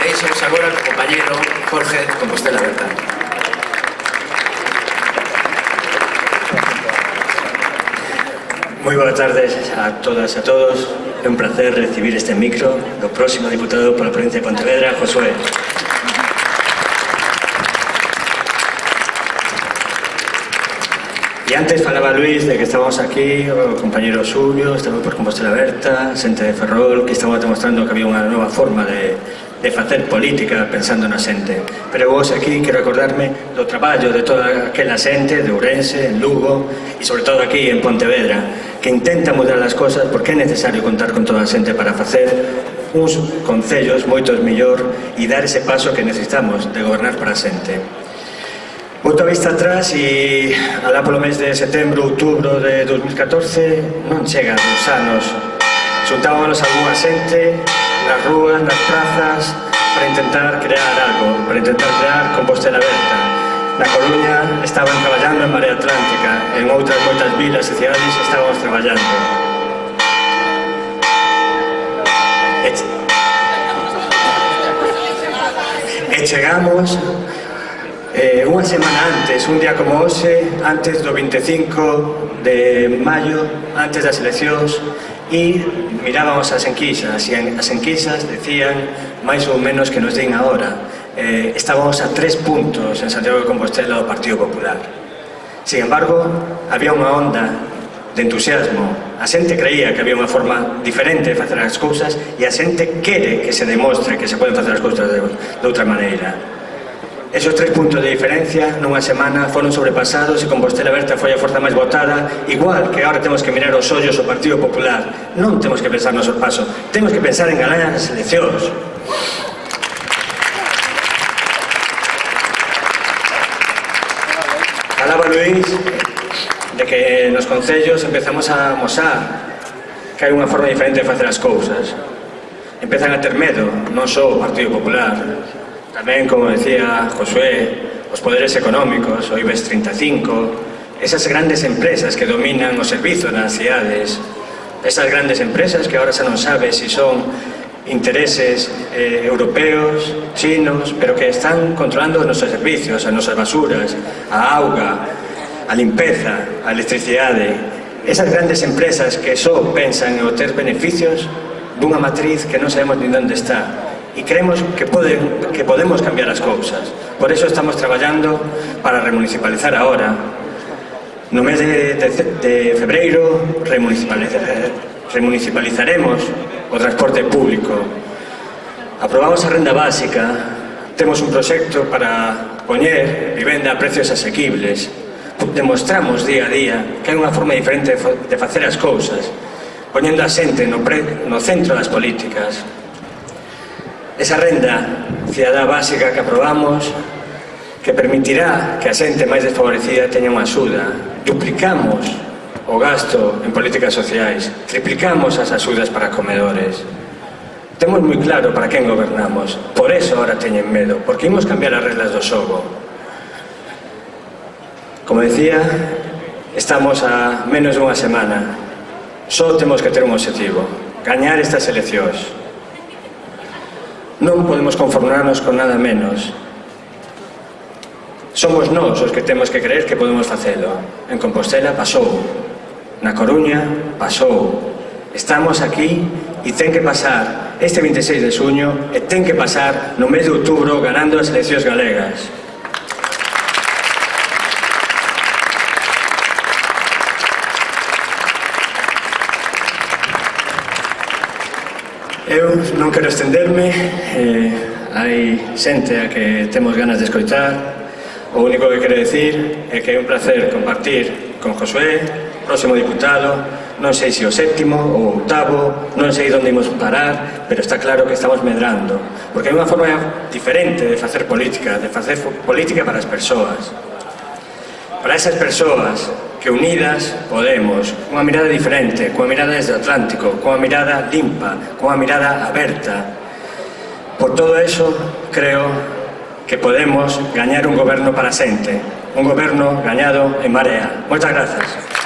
Deixamos agora o compañero Jorge Compostela Bertán. Moi boa tardes a todas e a todos. É un placer recibir este micro do próximo diputado pola provincia de Pontevedra, Josué. E antes falaba Luis de que estábamos aquí, o compañero Xulio, estaba por Compostela Berta, xente de Ferrol, que estaba demostrando que había unha nova forma de, de facer política pensando na xente. Pero vos aquí quero acordarme do traballo de toda aquela xente, de Ourense, en Lugo e sobre todo aquí en Pontevedra, que intenta mudar as cousas porque é necesario contar con toda a xente para facer uns concellos moitos mellor e dar ese paso que necesitamos de gobernar para a xente. Volto a vista atrás e alá polo mes de setembro, outubro de 2014 non chega dos anos. Xuntábamos algunha xente nas rúas, nas prazas, para intentar crear algo, para intentar crear Compostela Aberta. Na Coruña estaban traballando en Marea Atlántica, en outras moitas vilas e cidades estábamos traballando. E, e chegamos eh, unha semana antes, un día como hoxe, antes do 25 de maio, antes das eleccións, e mirábamos as enquisas e as enquisas decían máis ou menos que nos din agora eh, estábamos a tres puntos en Santiago de Compostela do Partido Popular. Sin embargo había unha onda de entusiasmo. A xente creía que había unha forma diferente de facer as cousas e a xente quere que se demostre que se poden facer as cousas de, de outra maneira. Esos tres puntos de diferencia nunha semana foron sobrepasados e Compostela Berta foi a forza máis votada, igual que agora temos que mirar os ollos ao Partido Popular. Non temos que pensar no sorpaso temos que pensar en ganar as eleccións. Falaba Luís de que nos concellos empezamos a mosar que hai unha forma diferente de facer as cousas. Empezan a ter medo, non só o Partido Popular, Tamén, como decía Josué, os poderes económicos, o IBEX 35, esas grandes empresas que dominan o servizo nas cidades, esas grandes empresas que ahora xa non sabe se si son intereses eh, europeos, chinos, pero que están controlando os nosos servicios, as nosas basuras, a auga, a limpeza, a electricidade. Esas grandes empresas que só pensan en obter beneficios dunha matriz que non sabemos ni onde está, e creemos que, poden, que podemos cambiar as cousas. Por eso estamos traballando para remunicipalizar agora. No mes de, de, de febreiro remunicipalizar, remunicipalizaremos o transporte público. Aprobamos a renda básica, temos un proxecto para poñer vivenda a precios asequibles. Demostramos día a día que hai unha forma diferente de facer as cousas, poñendo a xente no, pre, no centro das políticas, esa renda cidadá básica que aprobamos que permitirá que a xente máis desfavorecida teña unha axuda. Duplicamos o gasto en políticas sociais, triplicamos as axudas para comedores. Temos moi claro para quen gobernamos, por eso ahora teñen medo, porque imos cambiar as reglas do xogo. Como decía, estamos a menos dunha semana. Só temos que ter un objetivo, gañar estas eleccións. Non podemos conformarnos con nada menos. Somos nós os que temos que creer que podemos facelo. En Compostela pasou. Na Coruña pasou. Estamos aquí e ten que pasar este 26 de suño e ten que pasar no mes de outubro ganando as eleccións galegas. Eu non quero estenderme, eh, hai xente a que temos ganas de escoitar, o único que quero decir é que é un placer compartir con Josué, próximo diputado, non sei se o séptimo ou octavo, non sei onde imos parar, pero está claro que estamos medrando, porque é unha forma diferente de facer política, de facer política para as persoas para esas persoas que unidas podemos, cunha mirada diferente, cunha mirada desde o Atlántico, cunha mirada limpa, cunha mirada aberta. Por todo eso, creo que podemos gañar un goberno para xente, un goberno gañado en marea. Moitas grazas.